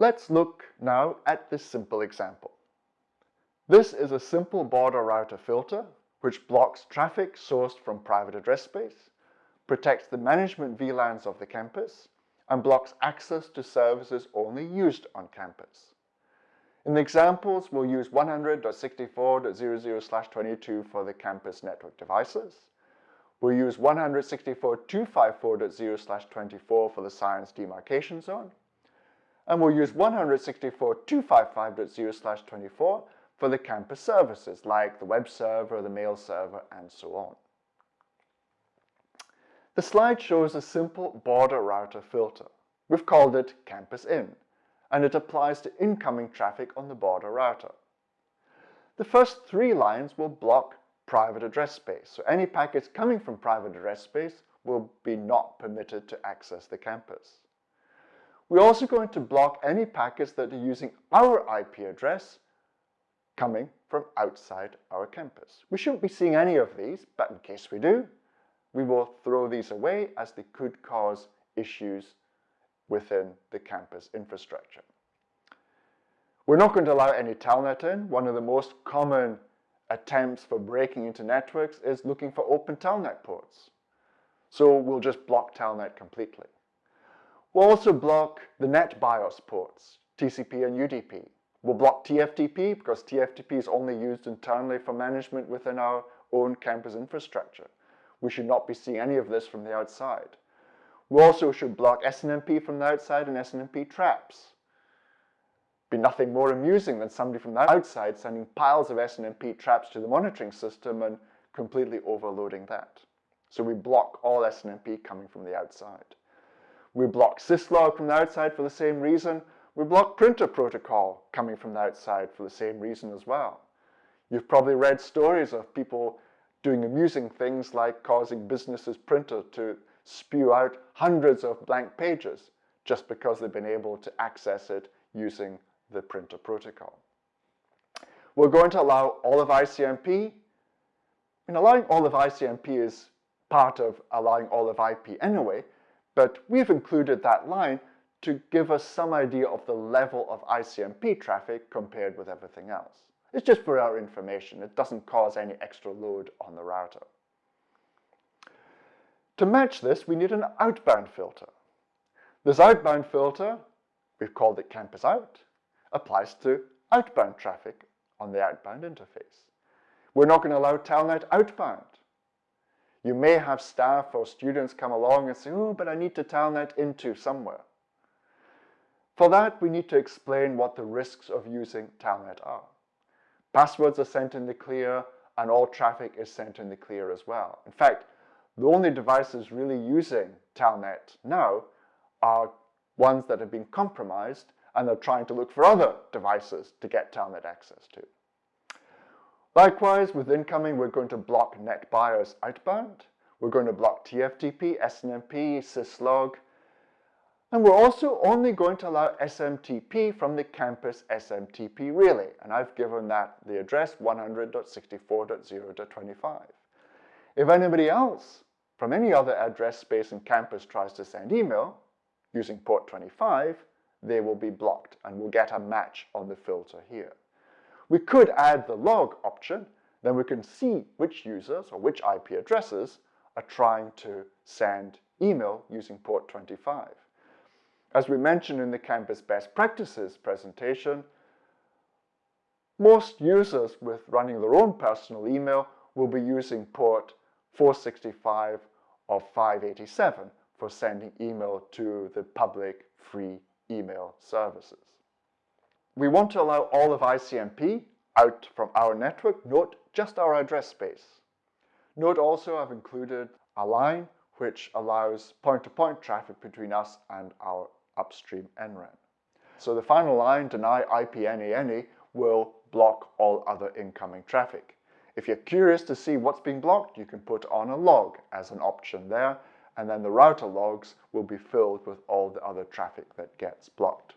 Let's look now at this simple example. This is a simple border router filter which blocks traffic sourced from private address space, protects the management VLANs of the campus, and blocks access to services only used on campus. In the examples, we'll use 100.64.00/22 for the campus network devices. We'll use 164.254.0/24 for the science demarcation zone. And we'll use 164.255.0/24 for the campus services like the web server, the mail server, and so on. The slide shows a simple border router filter. We've called it Campus In, and it applies to incoming traffic on the border router. The first three lines will block private address space, so any packets coming from private address space will be not permitted to access the campus. We're also going to block any packets that are using our IP address coming from outside our campus. We shouldn't be seeing any of these, but in case we do, we will throw these away as they could cause issues within the campus infrastructure. We're not going to allow any telnet in. One of the most common attempts for breaking into networks is looking for open telnet ports. So we'll just block telnet completely. We'll also block the NetBIOS ports, TCP and UDP. We'll block TFTP because TFTP is only used internally for management within our own campus infrastructure. We should not be seeing any of this from the outside. We also should block SNMP from the outside and SNMP traps. Be nothing more amusing than somebody from the outside sending piles of SNMP traps to the monitoring system and completely overloading that. So we block all SNMP coming from the outside. We block syslog from the outside for the same reason, we block printer protocol coming from the outside for the same reason as well. You've probably read stories of people doing amusing things like causing businesses printer to spew out hundreds of blank pages just because they've been able to access it using the printer protocol. We're going to allow all of ICMP. And allowing all of ICMP is part of allowing all of IP anyway, but we've included that line to give us some idea of the level of ICMP traffic compared with everything else. It's just for our information. It doesn't cause any extra load on the router. To match this, we need an outbound filter. This outbound filter, we've called it Campus Out, applies to outbound traffic on the outbound interface. We're not going to allow Telnet outbound. You may have staff or students come along and say, oh, but I need to Telnet into somewhere. For that, we need to explain what the risks of using Telnet are. Passwords are sent in the clear, and all traffic is sent in the clear as well. In fact, the only devices really using Telnet now are ones that have been compromised and are trying to look for other devices to get Telnet access to. Likewise, with incoming, we're going to block NetBIOS outbound. We're going to block TFTP, SNMP, syslog, and we're also only going to allow SMTP from the campus SMTP relay, and I've given that the address 100.64.0.25. If anybody else from any other address space in campus tries to send email using port 25, they will be blocked and we'll get a match on the filter here. We could add the log option, then we can see which users or which IP addresses are trying to send email using port 25. As we mentioned in the Campus Best Practices presentation, most users with running their own personal email will be using port 465 or 587 for sending email to the public free email services. We want to allow all of ICMP out from our network, note just our address space. Note also I've included a line which allows point-to-point -point traffic between us and our upstream NREN. So the final line, deny IP any any, will block all other incoming traffic. If you're curious to see what's being blocked, you can put on a log as an option there, and then the router logs will be filled with all the other traffic that gets blocked.